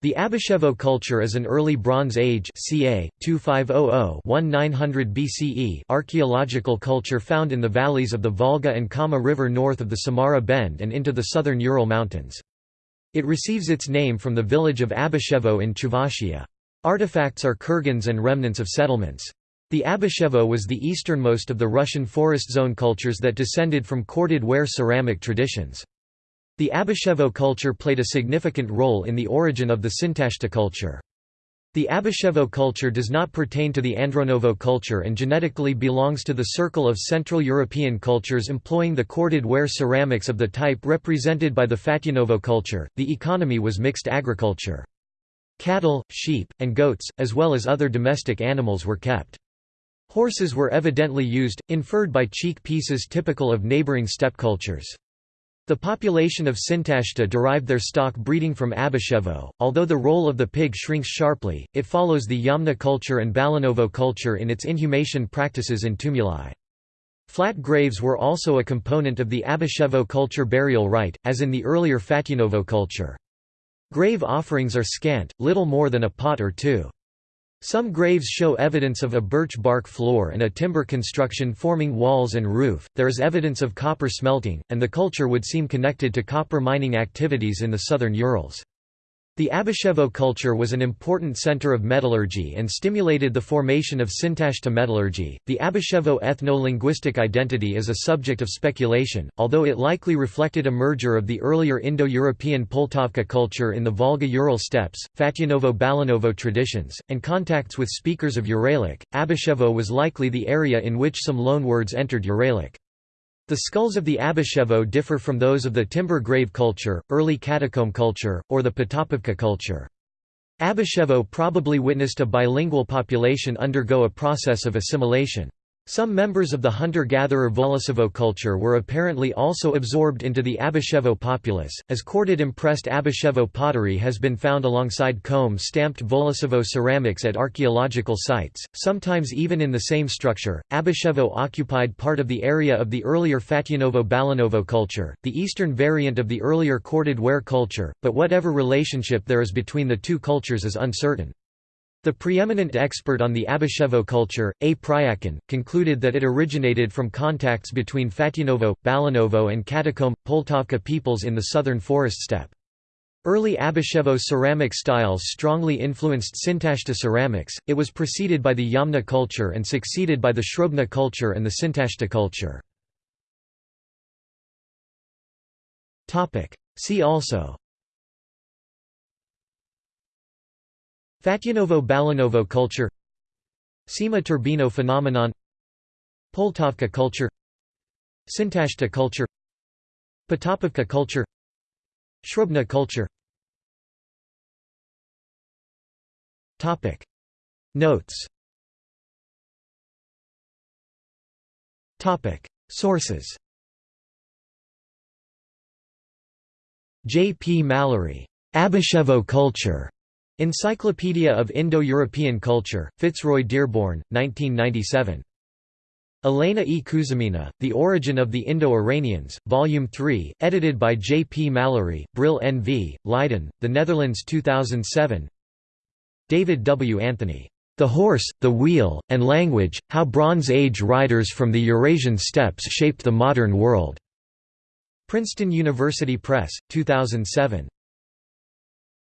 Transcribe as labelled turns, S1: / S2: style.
S1: The Abashevo culture is an early Bronze Age ca. 2500–1900 BCE archaeological culture found in the valleys of the Volga and Kama River north of the Samara Bend and into the southern Ural Mountains. It receives its name from the village of Abashevo in Chuvashia. Artifacts are kurgans and remnants of settlements. The Abashevo was the easternmost of the Russian forest zone cultures that descended from corded ware ceramic traditions. The Abashevo culture played a significant role in the origin of the Sintashta culture. The Abashevo culture does not pertain to the Andronovo culture and genetically belongs to the circle of Central European cultures employing the corded ware ceramics of the type represented by the Fatyanovo culture. The economy was mixed agriculture. Cattle, sheep, and goats, as well as other domestic animals were kept. Horses were evidently used, inferred by cheek pieces typical of neighboring steppe cultures. The population of Sintashta derived their stock breeding from Abashevo. Although the role of the pig shrinks sharply, it follows the Yamna culture and Balanovo culture in its inhumation practices in tumuli. Flat graves were also a component of the Abashevo culture burial rite, as in the earlier Fatyanovo culture. Grave offerings are scant, little more than a pot or two. Some graves show evidence of a birch bark floor and a timber construction forming walls and roof. There is evidence of copper smelting, and the culture would seem connected to copper mining activities in the southern Urals. The Abashevo culture was an important center of metallurgy and stimulated the formation of Sintashta metallurgy. The Abashevo ethno linguistic identity is a subject of speculation, although it likely reflected a merger of the earlier Indo European Poltavka culture in the Volga Ural steppes, Fatyanovo Balanovo traditions, and contacts with speakers of Uralic. Abashevo was likely the area in which some loanwords entered Uralic. The skulls of the Abashevo differ from those of the timber grave culture, early catacomb culture, or the Potapovka culture. Abashevo probably witnessed a bilingual population undergo a process of assimilation. Some members of the hunter-gatherer Volosovo culture were apparently also absorbed into the Abashevo populace, as corded impressed Abashevo pottery has been found alongside comb-stamped Volosovo ceramics at archaeological sites, sometimes even in the same structure. Abashevo occupied part of the area of the earlier Fatyanovo-Balanovo culture, the eastern variant of the earlier corded ware culture, but whatever relationship there is between the two cultures is uncertain. The preeminent expert on the Abashevo culture, A. Pryakhin, concluded that it originated from contacts between Fatyanovo, Balanovo and Catacomb, Poltavka peoples in the southern forest steppe. Early Abashevo ceramic styles strongly influenced Sintashta ceramics, it was preceded by the Yamna culture and succeeded by the Srubna culture and the Sintashta culture. See also Fatyanovo-Balanovo culture Seima Turbino phenomenon Poltavka culture Sintashta culture Potapovka culture Srubna culture Topic Notes Topic Sources J. P. Mallory. Abashevo culture. Encyclopedia of Indo-European Culture, Fitzroy Dearborn, 1997. Elena E. Kuzmina, The Origin of the Indo-Iranians, Volume 3, edited by J. P. Mallory, Brill N.V., Leiden, The Netherlands 2007 David W. Anthony. The Horse, the Wheel, and Language, How Bronze Age Riders from the Eurasian Steppes Shaped the Modern World. Princeton University Press, 2007.